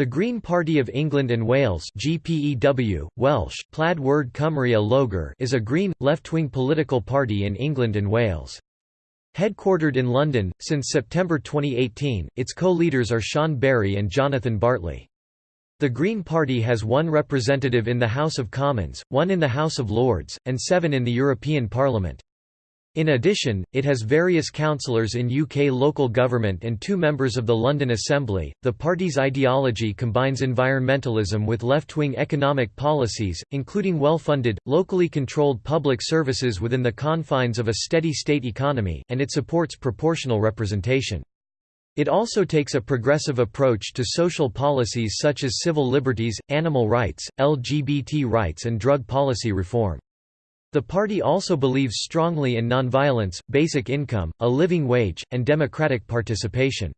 The Green Party of England and Wales GPEW, Welsh, Plaid Werdd Cymru a Lloegr is a green, left-wing political party in England and Wales. Headquartered in London, since September 2018, its co-leaders are Siân Berry and Jonathan Bartley. The Green Party has one representative in the House of Commons, one in the House of Lords, and seven in the European Parliament. In addition, it has various councillors in UK local government and two members of the London Assembly. The party's ideology combines environmentalism with left wing economic policies, including well funded, locally controlled public services within the confines of a steady state economy, and it supports proportional representation. It also takes a progressive approach to social policies such as civil liberties, animal rights, LGBT rights, and drug policy reform. The party also believes strongly in nonviolence, basic income, a living wage, and democratic participation.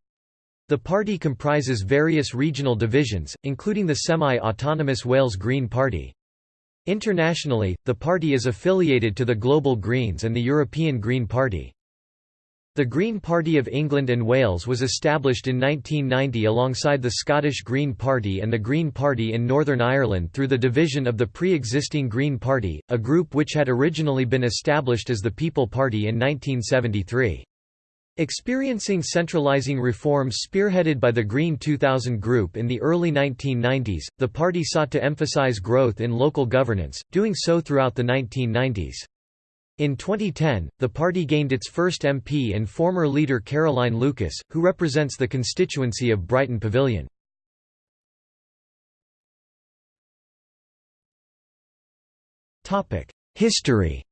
The party comprises various regional divisions, including the semi-autonomous Wales Green Party. Internationally, the party is affiliated to the Global Greens and the European Green Party. The Green Party of England and Wales was established in 1990 alongside the Scottish Green Party and the Green Party in Northern Ireland through the division of the pre-existing Green Party, a group which had originally been established as the People Party in 1973. Experiencing centralising reforms spearheaded by the Green 2000 Group in the early 1990s, the party sought to emphasise growth in local governance, doing so throughout the 1990s. In 2010, the party gained its first MP and former leader Caroline Lucas, who represents the constituency of Brighton Pavilion. History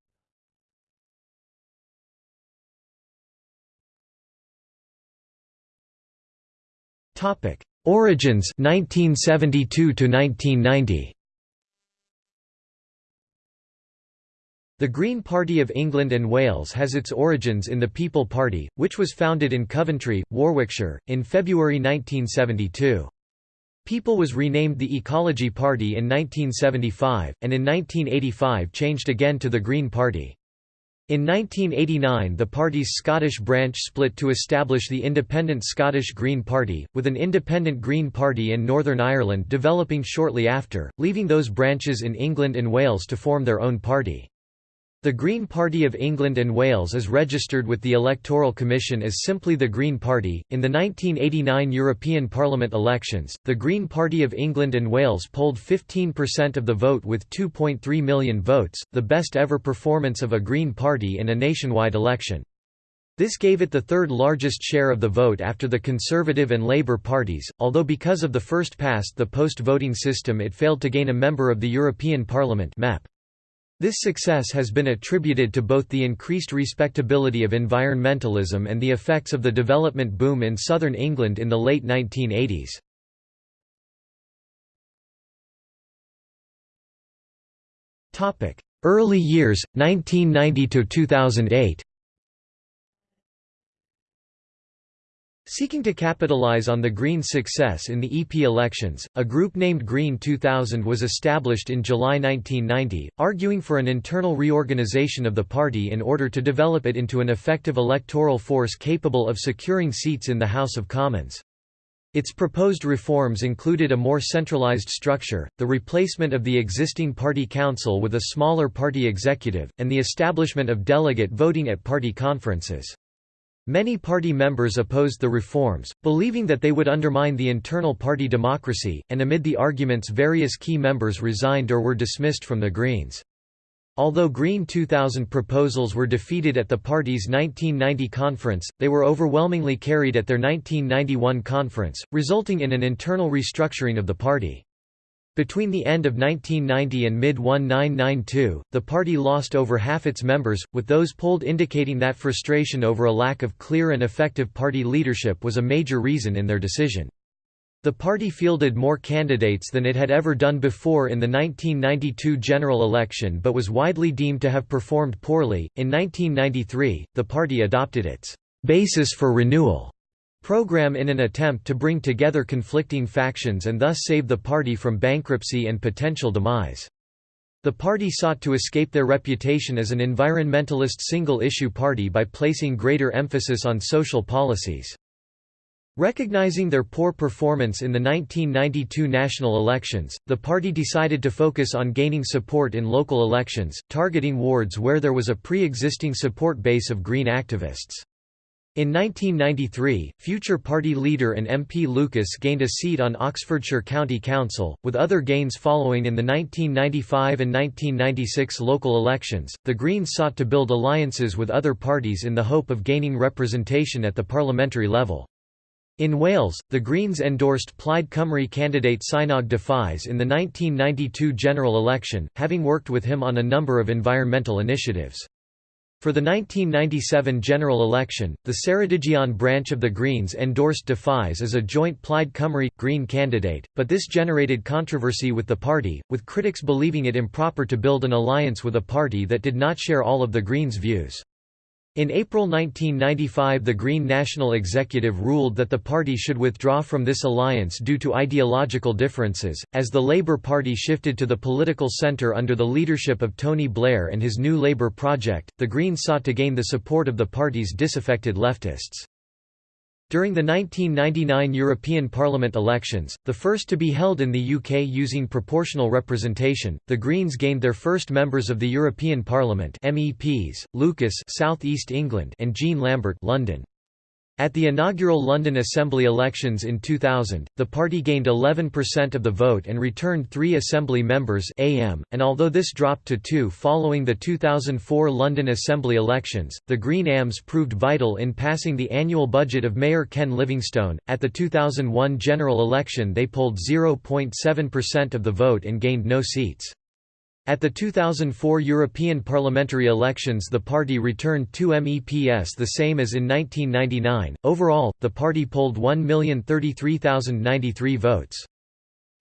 Origins 1972 to 1990 The Green Party of England and Wales has its origins in the People Party, which was founded in Coventry, Warwickshire, in February 1972. People was renamed the Ecology Party in 1975, and in 1985 changed again to the Green Party. In 1989 the party's Scottish branch split to establish the independent Scottish Green Party, with an independent Green Party in Northern Ireland developing shortly after, leaving those branches in England and Wales to form their own party. The Green Party of England and Wales is registered with the Electoral Commission as simply the Green Party. In the 1989 European Parliament elections, the Green Party of England and Wales polled 15% of the vote with 2.3 million votes, the best ever performance of a Green Party in a nationwide election. This gave it the third largest share of the vote after the Conservative and Labour parties, although because of the first past the post-voting system it failed to gain a member of the European Parliament MEP. This success has been attributed to both the increased respectability of environmentalism and the effects of the development boom in southern England in the late 1980s. Early years, 1990–2008 Seeking to capitalize on the Green's success in the EP elections, a group named Green 2000 was established in July 1990, arguing for an internal reorganization of the party in order to develop it into an effective electoral force capable of securing seats in the House of Commons. Its proposed reforms included a more centralized structure, the replacement of the existing party council with a smaller party executive, and the establishment of delegate voting at party conferences. Many party members opposed the reforms, believing that they would undermine the internal party democracy, and amid the arguments various key members resigned or were dismissed from the Greens. Although Green 2000 proposals were defeated at the party's 1990 conference, they were overwhelmingly carried at their 1991 conference, resulting in an internal restructuring of the party. Between the end of 1990 and mid-1992, the party lost over half its members, with those polled indicating that frustration over a lack of clear and effective party leadership was a major reason in their decision. The party fielded more candidates than it had ever done before in the 1992 general election but was widely deemed to have performed poorly. In 1993, the party adopted its basis for renewal program in an attempt to bring together conflicting factions and thus save the party from bankruptcy and potential demise. The party sought to escape their reputation as an environmentalist single-issue party by placing greater emphasis on social policies. Recognizing their poor performance in the 1992 national elections, the party decided to focus on gaining support in local elections, targeting wards where there was a pre-existing support base of Green activists. In 1993, future party leader and MP Lucas gained a seat on Oxfordshire County Council, with other gains following in the 1995 and 1996 local elections. The Greens sought to build alliances with other parties in the hope of gaining representation at the parliamentary level. In Wales, the Greens endorsed Plaid Cymru candidate Cynog Dafis in the 1992 general election, having worked with him on a number of environmental initiatives. For the 1997 general election, the Ceredigion branch of the Greens endorsed Dafis as a joint Plaid Cymru Green candidate, but this generated controversy with the party, with critics believing it improper to build an alliance with a party that did not share all of the Greens' views. In April 1995 the Green National Executive ruled that the party should withdraw from this alliance due to ideological differences, as the Labour Party shifted to the political centre under the leadership of Tony Blair and his New Labour project, the Greens sought to gain the support of the party's disaffected leftists. During the 1999 European Parliament elections, the first to be held in the UK using proportional representation, the Greens gained their first members of the European Parliament MEPs, Lucas South East England and Jean Lambert London. At the inaugural London Assembly elections in 2000, the party gained 11% of the vote and returned three Assembly members AM, and although this dropped to two following the 2004 London Assembly elections, the Green AMs proved vital in passing the annual budget of Mayor Ken Livingstone. At the 2001 general election they polled 0.7% of the vote and gained no seats. At the 2004 European parliamentary elections, the party returned two MEPs, the same as in 1999. Overall, the party polled 1,033,093 votes.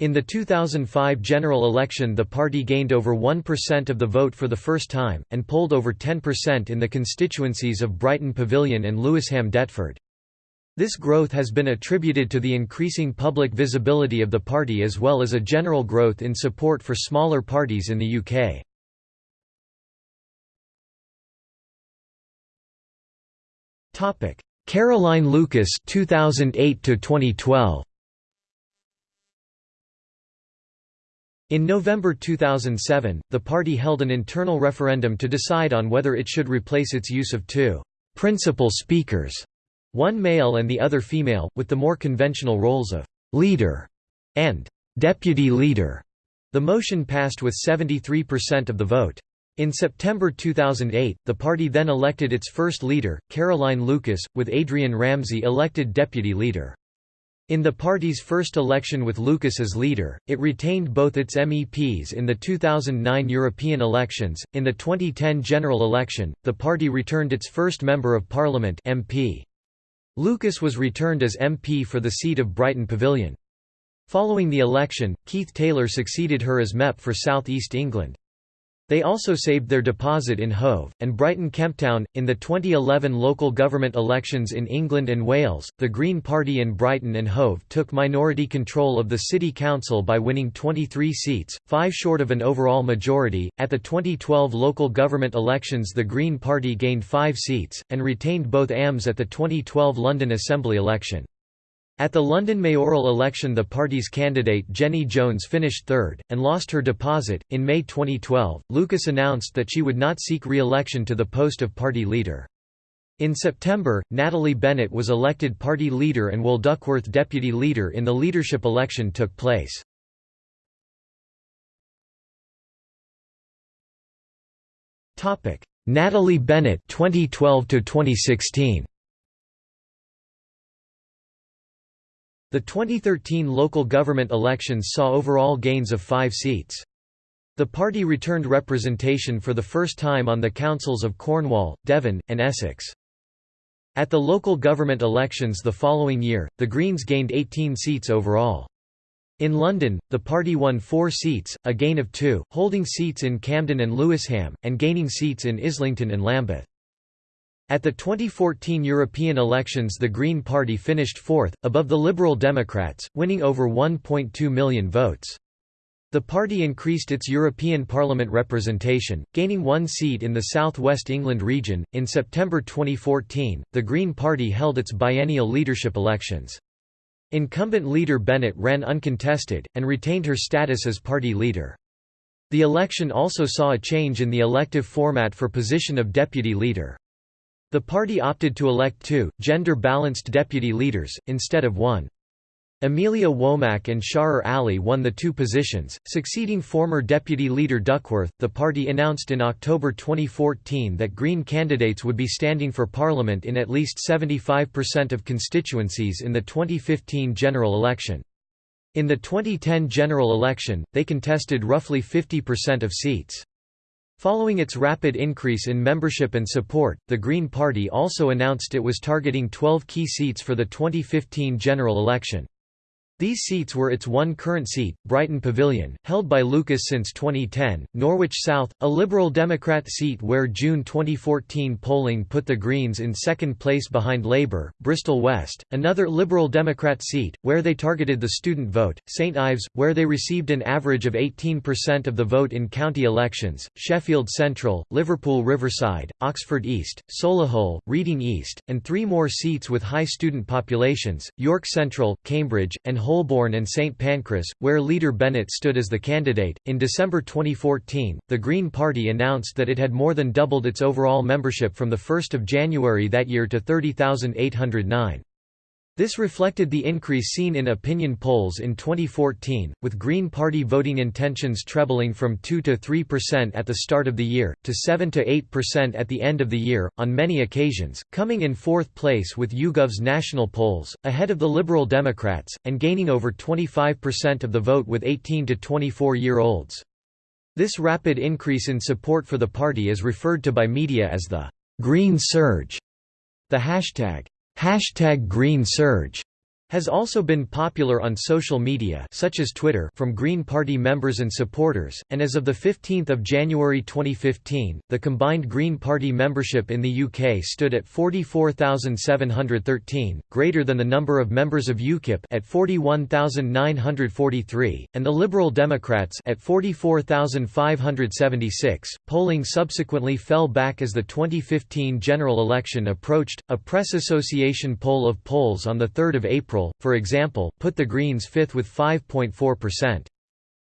In the 2005 general election, the party gained over 1% of the vote for the first time, and polled over 10% in the constituencies of Brighton Pavilion and Lewisham Deptford. This growth has been attributed to the increasing public visibility of the party as well as a general growth in support for smaller parties in the UK. Topic: Caroline Lucas 2008 to 2012 In November 2007, the party held an internal referendum to decide on whether it should replace its use of two principal speakers one male and the other female, with the more conventional roles of «leader» and «deputy leader». The motion passed with 73% of the vote. In September 2008, the party then elected its first leader, Caroline Lucas, with Adrian Ramsay elected deputy leader. In the party's first election with Lucas as leader, it retained both its MEPs in the 2009 European elections. In the 2010 general election, the party returned its first Member of Parliament MP. Lucas was returned as MP for the seat of Brighton Pavilion. Following the election, Keith Taylor succeeded her as MEP for South East England. They also saved their deposit in Hove, and Brighton Kemptown. In the 2011 local government elections in England and Wales, the Green Party in Brighton and Hove took minority control of the City Council by winning 23 seats, five short of an overall majority. At the 2012 local government elections, the Green Party gained five seats, and retained both AMs at the 2012 London Assembly election. At the London mayoral election, the party's candidate Jenny Jones finished third, and lost her deposit. In May 2012, Lucas announced that she would not seek re election to the post of party leader. In September, Natalie Bennett was elected party leader and Will Duckworth deputy leader in the leadership election took place. Natalie Bennett 2012 to 2016 The 2013 local government elections saw overall gains of five seats. The party returned representation for the first time on the councils of Cornwall, Devon, and Essex. At the local government elections the following year, the Greens gained 18 seats overall. In London, the party won four seats, a gain of two, holding seats in Camden and Lewisham, and gaining seats in Islington and Lambeth. At the 2014 European elections the Green Party finished fourth, above the Liberal Democrats, winning over 1.2 million votes. The party increased its European Parliament representation, gaining one seat in the South West England region. In September 2014, the Green Party held its biennial leadership elections. Incumbent leader Bennett ran uncontested, and retained her status as party leader. The election also saw a change in the elective format for position of deputy leader. The party opted to elect two, gender-balanced deputy leaders, instead of one. Amelia Womack and Shahrar Ali won the two positions, succeeding former Deputy Leader Duckworth. The party announced in October 2014 that Green candidates would be standing for Parliament in at least 75% of constituencies in the 2015 general election. In the 2010 general election, they contested roughly 50% of seats. Following its rapid increase in membership and support, the Green Party also announced it was targeting 12 key seats for the 2015 general election. These seats were its one current seat, Brighton Pavilion, held by Lucas since 2010, Norwich South, a Liberal Democrat seat where June 2014 polling put the Greens in second place behind Labour, Bristol West, another Liberal Democrat seat, where they targeted the student vote, St Ives, where they received an average of 18% of the vote in county elections, Sheffield Central, Liverpool Riverside, Oxford East, Solihull, Reading East, and three more seats with high student populations, York Central, Cambridge, and Holborn and St Pancras, where leader Bennett stood as the candidate. In December 2014, the Green Party announced that it had more than doubled its overall membership from 1 January that year to 30,809. This reflected the increase seen in opinion polls in 2014, with Green Party voting intentions trebling from 2 to 3% at the start of the year, to 7 to 8% at the end of the year, on many occasions, coming in fourth place with YouGov's national polls, ahead of the Liberal Democrats, and gaining over 25% of the vote with 18 to 24-year-olds. This rapid increase in support for the party is referred to by media as the «Green Surge». The hashtag Hashtag Green Surge has also been popular on social media such as Twitter from Green Party members and supporters, and as of 15 January 2015, the combined Green Party membership in the UK stood at 44,713, greater than the number of members of UKIP at 41,943, and the Liberal Democrats at 44,576. Polling subsequently fell back as the 2015 general election approached. A press association poll of polls on the 3rd of April For example, put the Greens fifth with 5.4%.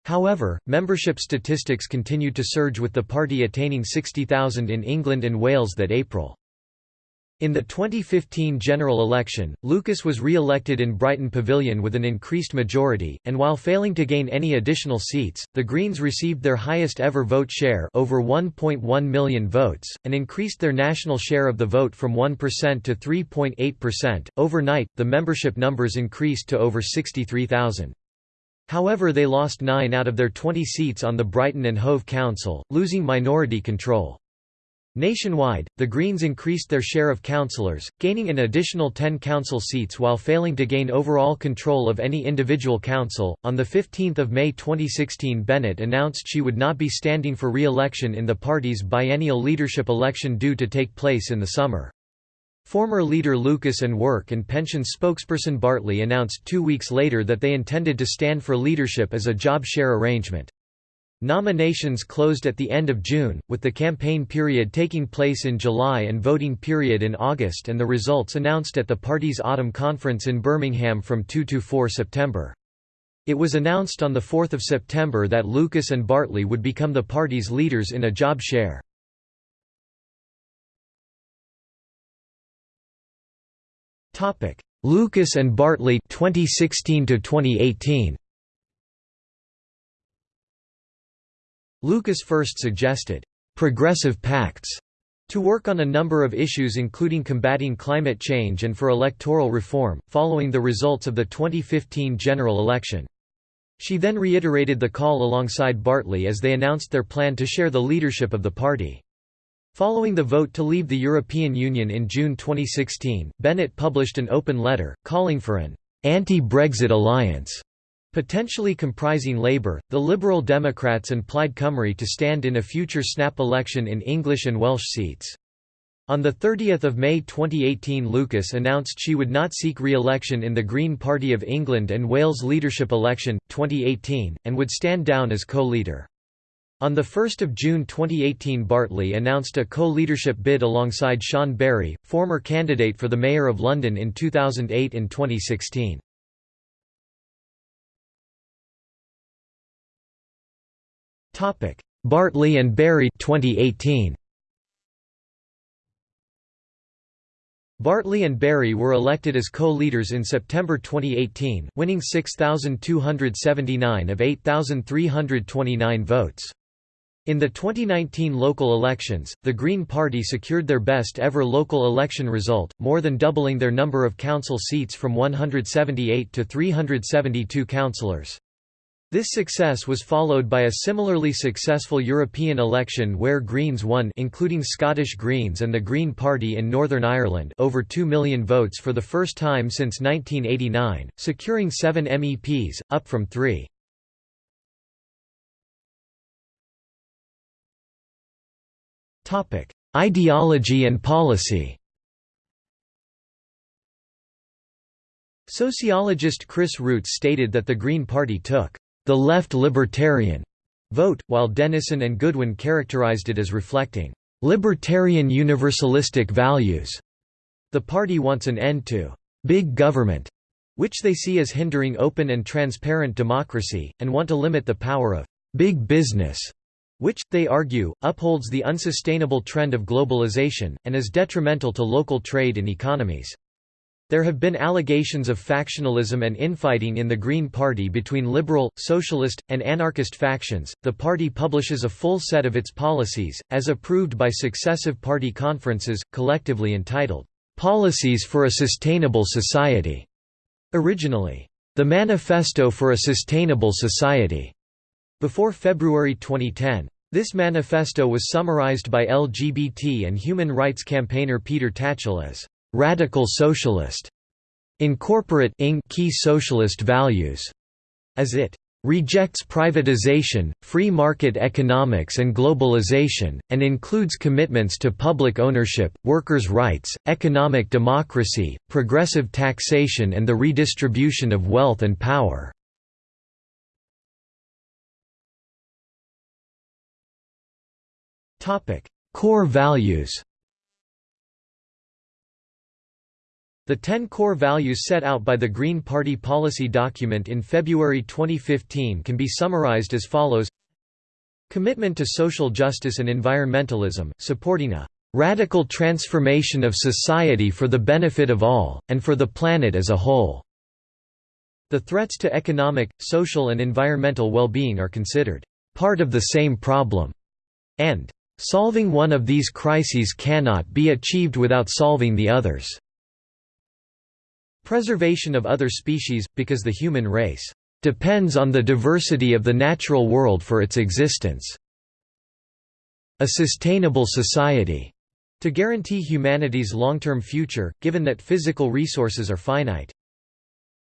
However, membership statistics continued to surge with the party attaining 60,000 in England and Wales that April. In the 2015 general election, Lucas was re-elected in Brighton Pavilion with an increased majority, and while failing to gain any additional seats, the Greens received their highest ever vote share over 1.1 million votes, and increased their national share of the vote from 1% to 3.8%. Overnight, the membership numbers increased to over 63,000. However they lost 9 out of their 20 seats on the Brighton and Hove Council, losing minority control. Nationwide, the Greens increased their share of councillors, gaining an additional 10 council seats while failing to gain overall control of any individual council. On the 15th of May 2016, Bennett announced she would not be standing for re-election in the party's biennial leadership election due to take place in the summer. Former leader Lucas and Work and Pension spokesperson Bartley announced two weeks later that they intended to stand for leadership as a job share arrangement. Nominations closed at the end of June, with the campaign period taking place in July and voting period in August and the results announced at the party's autumn conference in Birmingham from 2 to 4 September. It was announced on 4 September that Lucas and Bartley would become the party's leaders in a job share. Lucas and Bartley 2016 to 2018 Lucas first suggested, "...progressive pacts." to work on a number of issues including combating climate change and for electoral reform, following the results of the 2015 general election. She then reiterated the call alongside Bartley as they announced their plan to share the leadership of the party. Following the vote to leave the European Union in June 2016, Bennett published an open letter, calling for an anti-Brexit alliance potentially comprising Labour, the Liberal Democrats and Plaid Cymru to stand in a future snap election in English and Welsh seats. On 30 May 2018 Lucas announced she would not seek re-election in the Green Party of England and Wales leadership election, 2018, and would stand down as co-leader. On 1 June 2018 Bartley announced a co-leadership bid alongside Siân Berry, former candidate for the Mayor of London in 2008 and 2016. Bartley and Berry 2018. Bartley and Berry were elected as co-leaders in September 2018, winning 6,279 of 8,329 votes. In the 2019 local elections, the Green Party secured their best ever local election result, more than doubling their number of council seats from 178 to 372 councillors. This success was followed by a similarly successful European election where Greens won including Scottish Greens and the Green Party in Northern Ireland over 2 million votes for the first time since 1989, securing seven MEPs, up from three. Ideology and policy Sociologist Chris Rootes stated that the Green Party took the left libertarian vote, while Dennison and Goodwin characterized it as reflecting libertarian universalistic values. The party wants an end to big government, which they see as hindering open and transparent democracy, and want to limit the power of big business, which, they argue, upholds the unsustainable trend of globalization, and is detrimental to local trade and economies. There have been allegations of factionalism and infighting in the Green Party between liberal, socialist, and anarchist factions. The party publishes a full set of its policies, as approved by successive party conferences, collectively entitled, Policies for a Sustainable Society. Originally, The Manifesto for a Sustainable Society. Before February 2010, this manifesto was summarized by LGBT and human rights campaigner Peter Tatchell as radical socialist, incorporate key socialist values, as it rejects privatization, free market economics and globalization, and includes commitments to public ownership, workers' rights, economic democracy, progressive taxation and the redistribution of wealth and power. Core values The ten core values set out by the Green Party policy document in February 2015 can be summarized as follows Commitment to social justice and environmentalism, supporting a "...radical transformation of society for the benefit of all, and for the planet as a whole." The threats to economic, social and environmental well-being are considered "...part of the same problem," and "...solving one of these crises cannot be achieved without solving the others." Preservation of other species, because the human race depends on the diversity of the natural world for its existence. A sustainable society to guarantee humanity's long-term future, given that physical resources are finite.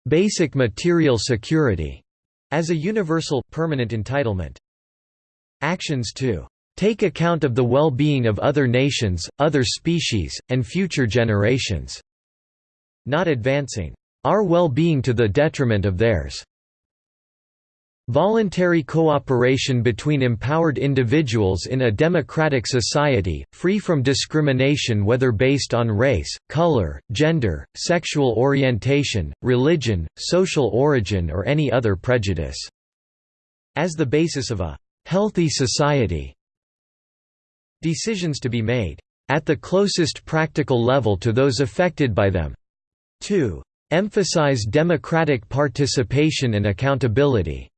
Basic material security as a universal, permanent entitlement. Actions to take account of the well-being of other nations, other species, and future generations not advancing our well-being to the detriment of theirs. Voluntary cooperation between empowered individuals in a democratic society, free from discrimination whether based on race, color, gender, sexual orientation, religion, social origin or any other prejudice." As the basis of a «healthy society». Decisions to be made «at the closest practical level to those affected by them» 2. Emphasize democratic participation and accountability.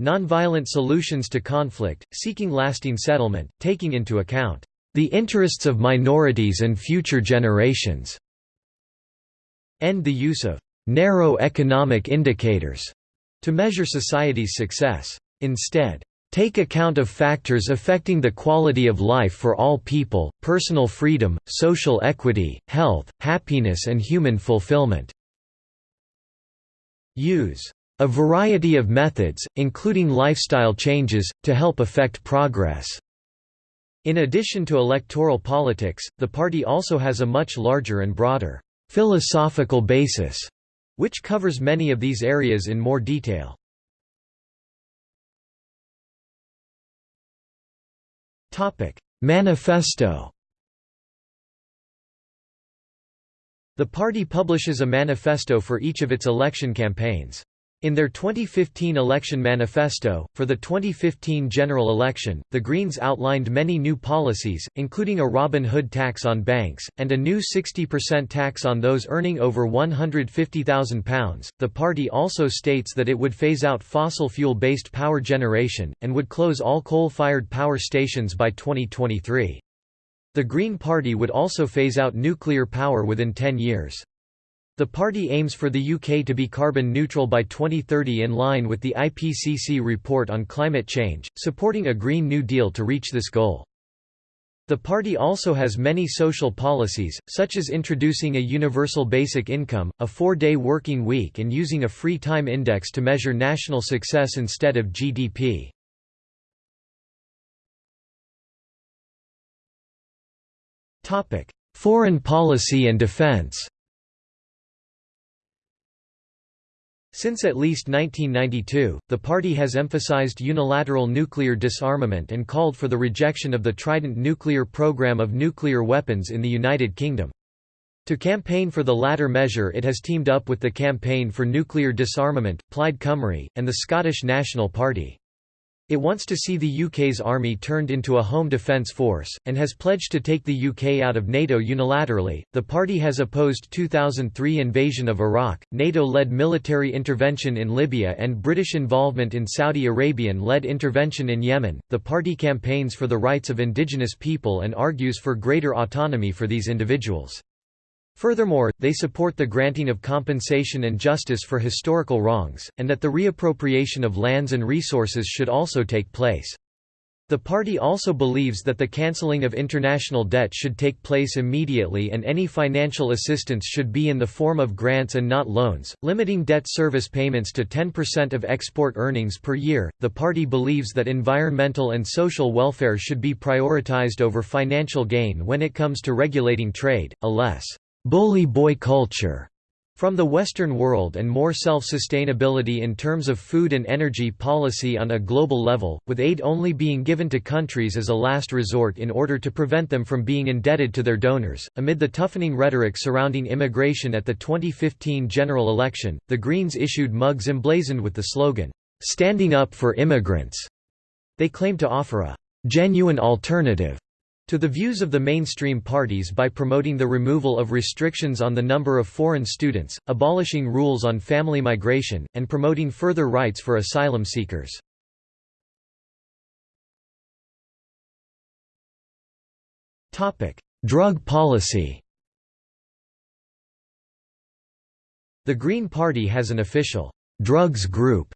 Nonviolent solutions to conflict, seeking lasting settlement, taking into account the interests of minorities and future generations. End the use of narrow economic indicators to measure society's success. Instead, take account of factors affecting the quality of life for all people, personal freedom, social equity, health, happiness and human fulfillment. Use a variety of methods, including lifestyle changes, to help affect progress. In addition to electoral politics, the party also has a much larger and broader philosophical basis, which covers many of these areas in more detail. Manifesto The party publishes a manifesto for each of its election campaigns. In their 2015 election manifesto, for the 2015 general election, the Greens outlined many new policies, including a Robin Hood tax on banks, and a new 60% tax on those earning over £150,000. The party also states that it would phase out fossil fuel based power generation, and would close all coal fired power stations by 2023. The Green Party would also phase out nuclear power within 10 years. The party aims for the UK to be carbon neutral by 2030 in line with the IPCC report on climate change, supporting a Green New Deal to reach this goal. The party also has many social policies, such as introducing a universal basic income, a four-day working week and using a free time index to measure national success instead of GDP. Foreign policy and defense Since at least 1992, the party has emphasized unilateral nuclear disarmament and called for the rejection of the Trident nuclear program of nuclear weapons in the United Kingdom. To campaign for the latter measure it has teamed up with the Campaign for Nuclear Disarmament, Plaid Cymru, and the Scottish National Party. It wants to see the UK's army turned into a home defence force, and has pledged to take the UK out of NATO unilaterally. The party has opposed 2003 invasion of Iraq, NATO led military intervention in Libya, and British involvement in Saudi Arabian led intervention in Yemen. The party campaigns for the rights of indigenous people and argues for greater autonomy for these individuals. Furthermore, they support the granting of compensation and justice for historical wrongs, and that the reappropriation of lands and resources should also take place. The party also believes that the cancelling of international debt should take place immediately and any financial assistance should be in the form of grants and not loans, limiting debt service payments to 10% of export earnings per year. The party believes that environmental and social welfare should be prioritized over financial gain when it comes to regulating trade, a less bully boy culture from the Western world and more self-sustainability in terms of food and energy policy on a global level, with aid only being given to countries as a last resort in order to prevent them from being indebted to their donors. Amid the toughening rhetoric surrounding immigration at the 2015 general election, the Greens issued mugs emblazoned with the slogan, "Standing up for immigrants." They claim to offer a genuine alternative to the views of the mainstream parties by promoting the removal of restrictions on the number of foreign students, abolishing rules on family migration, and promoting further rights for asylum seekers. Drug policy The Green Party has an official drugs group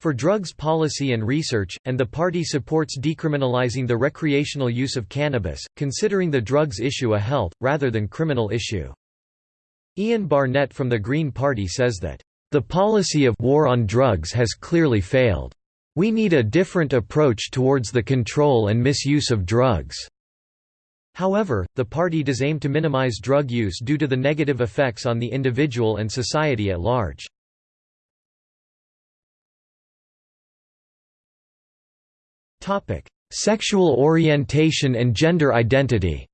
for drugs policy and research, and the party supports decriminalizing the recreational use of cannabis, considering the drugs issue a health, rather than criminal issue. Ian Barnett from the Green Party says that, "...the policy of war on drugs has clearly failed. We need a different approach towards the control and misuse of drugs." However, the party does aim to minimize drug use due to the negative effects on the individual and society at large. Sexual orientation and gender identity.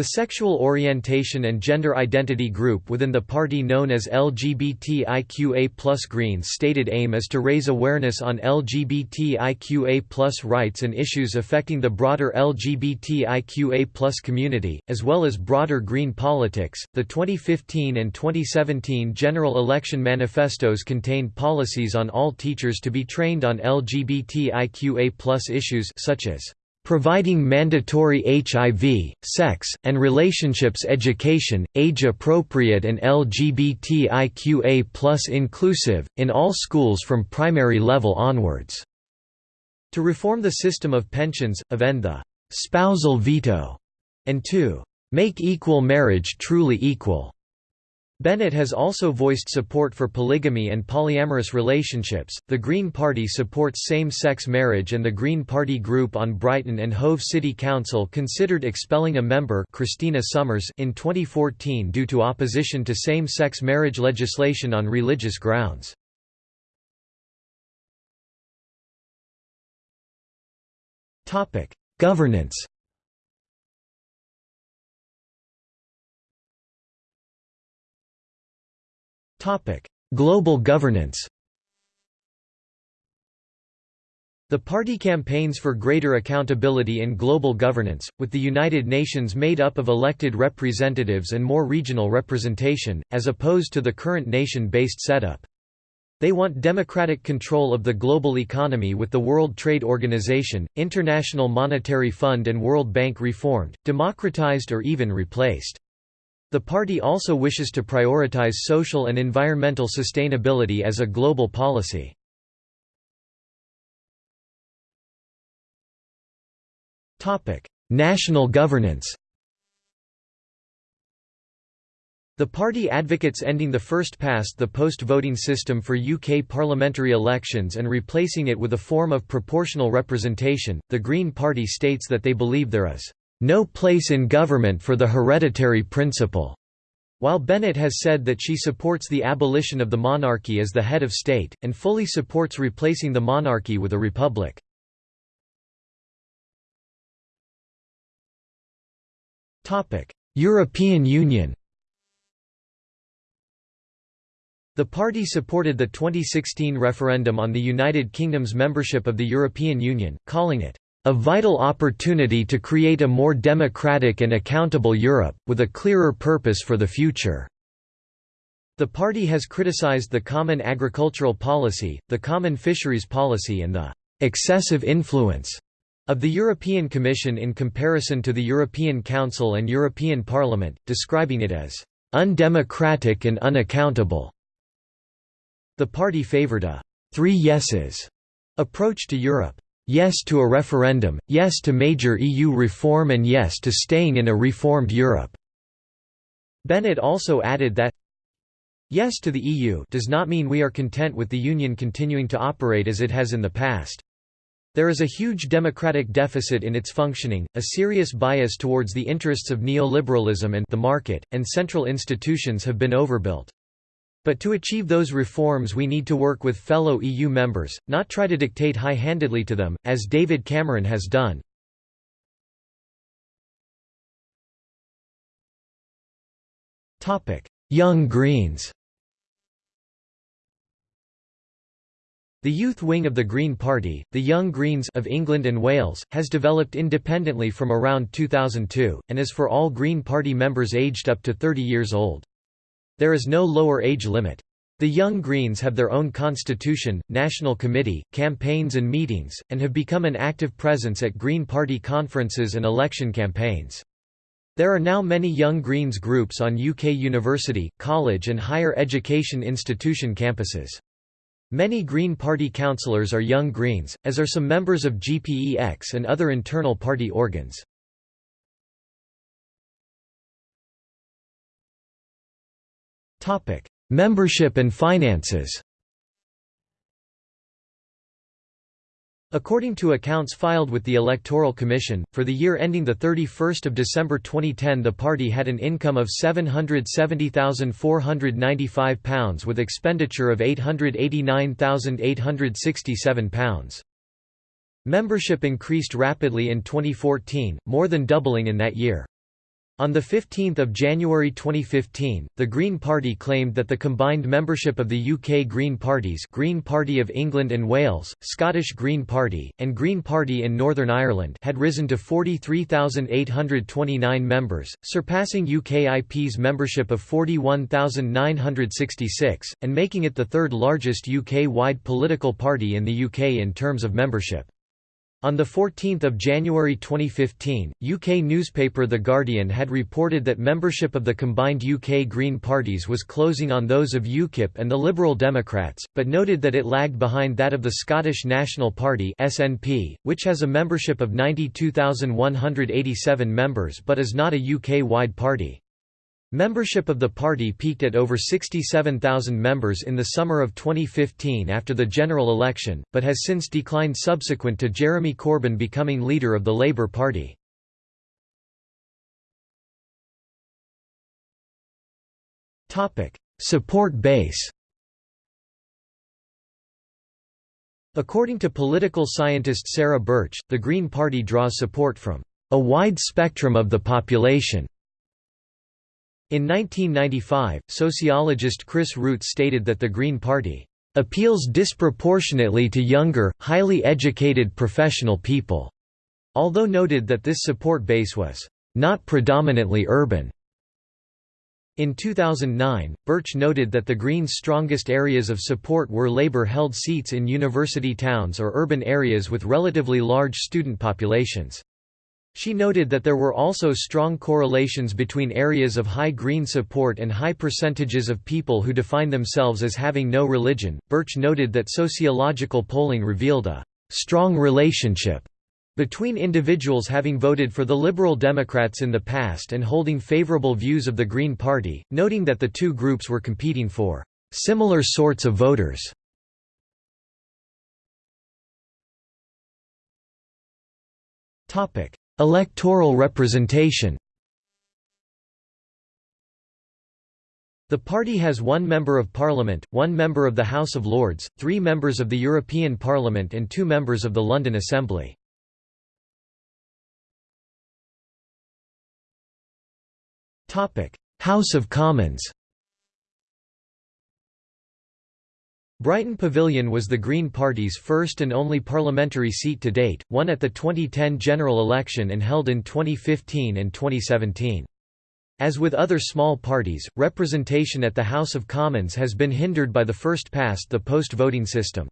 The sexual orientation and gender identity group within the party known as LGBTIQA Greens stated aim is to raise awareness on LGBTIQA rights and issues affecting the broader LGBTIQA community, as well as broader green politics. The 2015 and 2017 general election manifestos contained policies on all teachers to be trained on LGBTIQA issues such as providing mandatory HIV, sex, and relationships education, age-appropriate and LGBTIQA inclusive, in all schools from primary level onwards. To reform the system of pensions, of end the «spousal veto», and to «make equal marriage truly equal». Bennett has also voiced support for polygamy and polyamorous relationships. The Green Party supports same sex marriage, and the Green Party group on Brighton and Hove City Council considered expelling a member Christina Summers in 2014 due to opposition to same sex marriage legislation on religious grounds. Governance Global governance The party campaigns for greater accountability in global governance, with the United Nations made up of elected representatives and more regional representation, as opposed to the current nation-based setup. They want democratic control of the global economy with the World Trade Organization, International Monetary Fund and World Bank reformed, democratized or even replaced. The party also wishes to prioritize social and environmental sustainability as a global policy. National governance The party advocates ending the first past the post voting system for UK parliamentary elections and replacing it with a form of proportional representation. The Green Party states that they believe there is no place in government for the hereditary principle. While Bennett has said that she supports the abolition of the monarchy as the head of state, and fully supports replacing the monarchy with a republic. European Union The party supported the 2016 referendum on the United Kingdom's membership of the European Union, calling it a vital opportunity to create a more democratic and accountable Europe, with a clearer purpose for the future." The party has criticized the Common Agricultural Policy, the Common Fisheries Policy and the «excessive influence» of the European Commission in comparison to the European Council and European Parliament, describing it as «undemocratic and unaccountable». The party favored a three yeses approach to Europe yes to a referendum, yes to major EU reform and yes to staying in a reformed Europe." Bennett also added that, Yes to the EU does not mean we are content with the Union continuing to operate as it has in the past. There is a huge democratic deficit in its functioning, a serious bias towards the interests of neoliberalism and the market, and central institutions have been overbuilt. But to achieve those reforms we need to work with fellow EU members, not try to dictate high-handedly to them, as David Cameron has done. Young Greens The youth wing of the Green Party, the Young Greens of England and Wales, has developed independently from around 2002, and is for all Green Party members aged up to 30 years old. There is no lower age limit. The Young Greens have their own constitution, national committee, campaigns and meetings, and have become an active presence at Green Party conferences and election campaigns. There are now many Young Greens groups on UK university, college and higher education institution campuses. Many Green Party councillors are Young Greens, as are some members of GPEX and other internal party organs. Topic: Membership and finances. According to accounts filed with the Electoral Commission, for the year ending 31 December 2010 the party had an income of £770,495 with expenditure of £889,867. Membership increased rapidly in 2014, more than doubling in that year. On 15 January 2015, the Green Party claimed that the combined membership of the UK Green Parties Green Party of England and Wales, Scottish Green Party, and Green Party in Northern Ireland had risen to 43,829 members, surpassing UKIP's membership of 41,966, and making it the third largest UK-wide political party in the UK in terms of membership. On 14 January 2015, UK newspaper The Guardian had reported that membership of the combined UK Green parties was closing on those of UKIP and the Liberal Democrats, but noted that it lagged behind that of the Scottish National Party SNP, which has a membership of 92,187 members but is not a UK-wide party. Membership of the party peaked at over 67,000 members in the summer of 2015 after the general election, but has since declined subsequent to Jeremy Corbyn becoming leader of the Labour Party. Support base According to political scientist Sarah Birch, the Green Party draws support from a wide spectrum of the population in 1995, sociologist Chris Root stated that the Green Party appeals disproportionately to younger, highly educated professional people, although noted that this support base was not predominantly urban. In 2009, Birch noted that the Greens' strongest areas of support were Labour-held seats in university towns or urban areas with relatively large student populations. She noted that there were also strong correlations between areas of high green support and high percentages of people who define themselves as having no religion. Birch noted that sociological polling revealed a strong relationship between individuals having voted for the Liberal Democrats in the past and holding favorable views of the Green Party, noting that the two groups were competing for similar sorts of voters. Topic: Electoral representation The party has one Member of Parliament, one Member of the House of Lords, three members of the European Parliament and two members of the London Assembly. House of Commons Brighton Pavilion was the Green Party's first and only parliamentary seat to date, won at the 2010 general election and held in 2015 and 2017. As with other small parties, representation at the House of Commons has been hindered by the first-past-the-post voting system.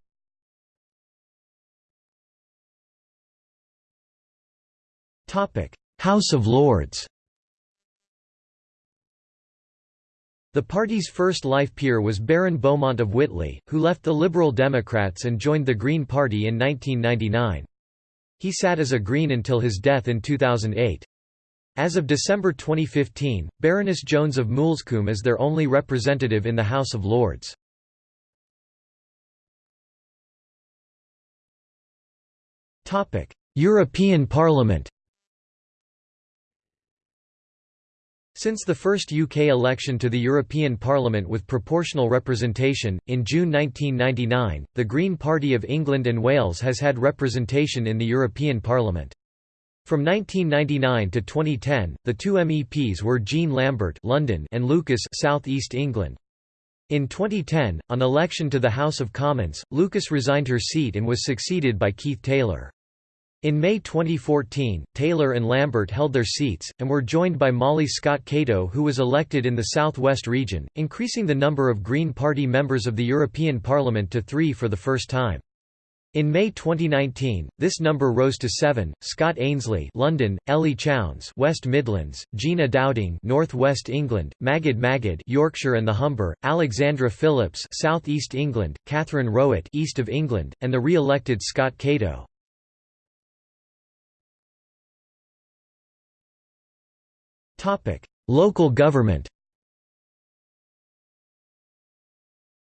House of Lords The party's first life peer was Baron Beaumont of Whitley, who left the Liberal Democrats and joined the Green Party in 1999. He sat as a Green until his death in 2008. As of December 2015, Baroness Jones of Moulsecoombe is their only representative in the House of Lords. European Parliament Since the first UK election to the European Parliament with proportional representation, in June 1999, the Green Party of England and Wales has had representation in the European Parliament. From 1999 to 2010, the two MEPs were Jean Lambert London and Lucas South East England. In 2010, on election to the House of Commons, Lucas resigned her seat and was succeeded by Keith Taylor. In May 2014, Taylor and Lambert held their seats, and were joined by Molly Scott Cato who was elected in the Southwest region, increasing the number of Green Party members of the European Parliament to three for the first time. In May 2019, this number rose to seven. Scott Ainslie, London; Ellie Chowns, West Midlands; Gina Dowding, North West England; Magid Magid, Yorkshire and the Humber; Alexandra Phillips, South East England; Catherine Rowett, East of England; and the re-elected Scott Cato. Local government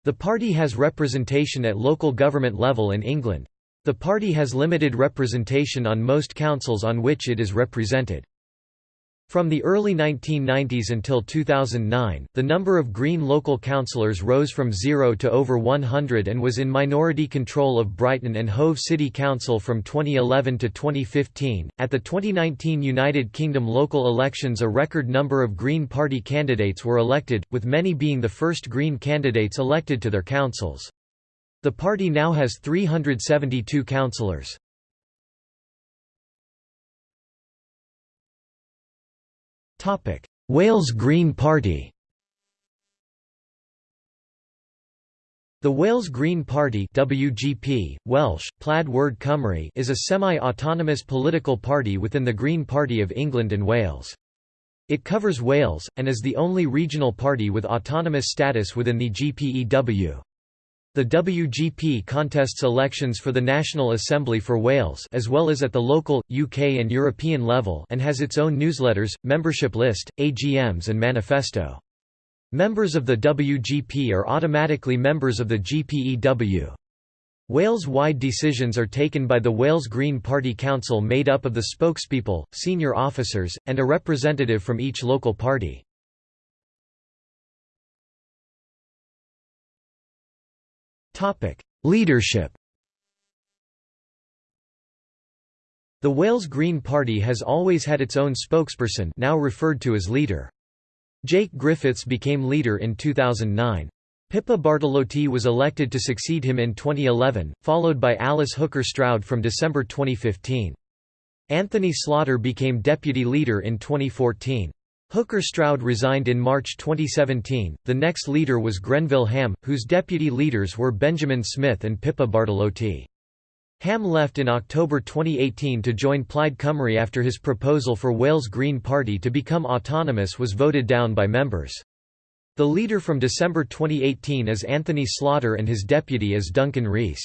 The party has representation at local government level in England. The party has limited representation on most councils on which it is represented. From the early 1990s until 2009, the number of Green local councillors rose from zero to over 100 and was in minority control of Brighton and Hove City Council from 2011 to 2015. At the 2019 United Kingdom local elections, a record number of Green Party candidates were elected, with many being the first Green candidates elected to their councils. The party now has 372 councillors. Topic: Wales Green Party. The Wales Green Party WGP, Welsh, Plaid Werdd Cymru is a semi-autonomous political party within the Green Party of England and Wales. It covers Wales, and is the only regional party with autonomous status within the GPEW. The WGP contests elections for the National Assembly for Wales as well as at the local, UK and European level and has its own newsletters, membership list, AGMs and manifesto. Members of the WGP are automatically members of the GPEW. Wales-wide decisions are taken by the Wales Green Party Council made up of the spokespeople, senior officers, and a representative from each local party. Leadership The Wales Green Party has always had its own spokesperson now referred to as leader. Jake Griffiths became leader in 2009. Pippa Bartolotti was elected to succeed him in 2011, followed by Alice Hooker Stroud from December 2015. Anthony Slaughter became deputy leader in 2014. Hooker Stroud resigned in March 2017. The next leader was Grenville Ham, whose deputy leaders were Benjamin Smith and Pippa Bartolotti. Ham left in October 2018 to join Plaid Cymru after his proposal for Wales Green Party to become autonomous was voted down by members. The leader from December 2018 is Anthony Slaughter and his deputy is Duncan Rees.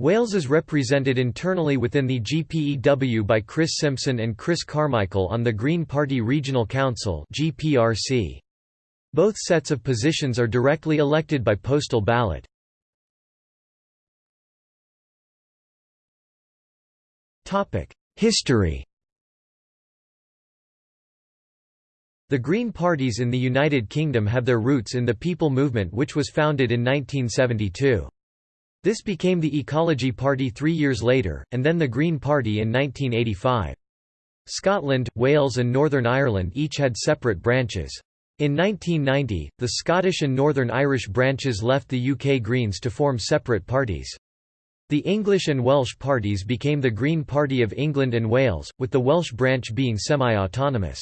Wales is represented internally within the GPEW by Chris Simpson and Chris Carmichael on the Green Party Regional Council GPRC. Both sets of positions are directly elected by postal ballot. History The Green parties in the United Kingdom have their roots in the People Movement which was founded in 1972. This became the Ecology Party three years later, and then the Green Party in 1985. Scotland, Wales and Northern Ireland each had separate branches. In 1990, the Scottish and Northern Irish branches left the UK Greens to form separate parties. The English and Welsh parties became the Green Party of England and Wales, with the Welsh branch being semi-autonomous.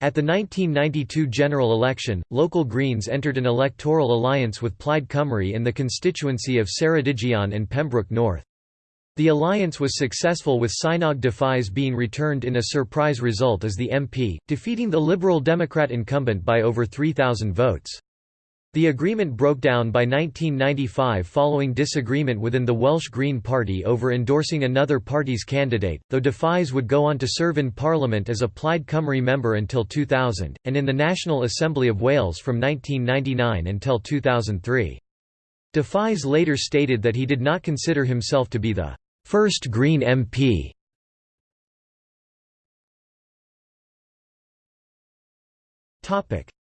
At the 1992 general election, local Greens entered an electoral alliance with Plaid Cymru in the constituency of Ceredigion and Pembroke North. The alliance was successful with Cynog Dafis being returned in a surprise result as the MP, defeating the Liberal Democrat incumbent by over 3,000 votes. The agreement broke down by 1995 following disagreement within the Welsh Green Party over endorsing another party's candidate, though Dafis would go on to serve in Parliament as a Plaid Cymru member until 2000, and in the National Assembly of Wales from 1999 until 2003. Dafis later stated that he did not consider himself to be the first Green MP.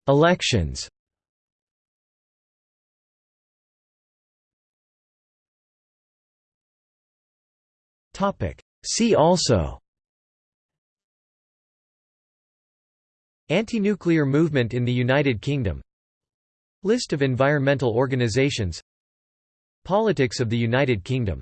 Elections See also. Anti-nuclear movement in the United Kingdom. List of environmental organisations Politics of the United Kingdom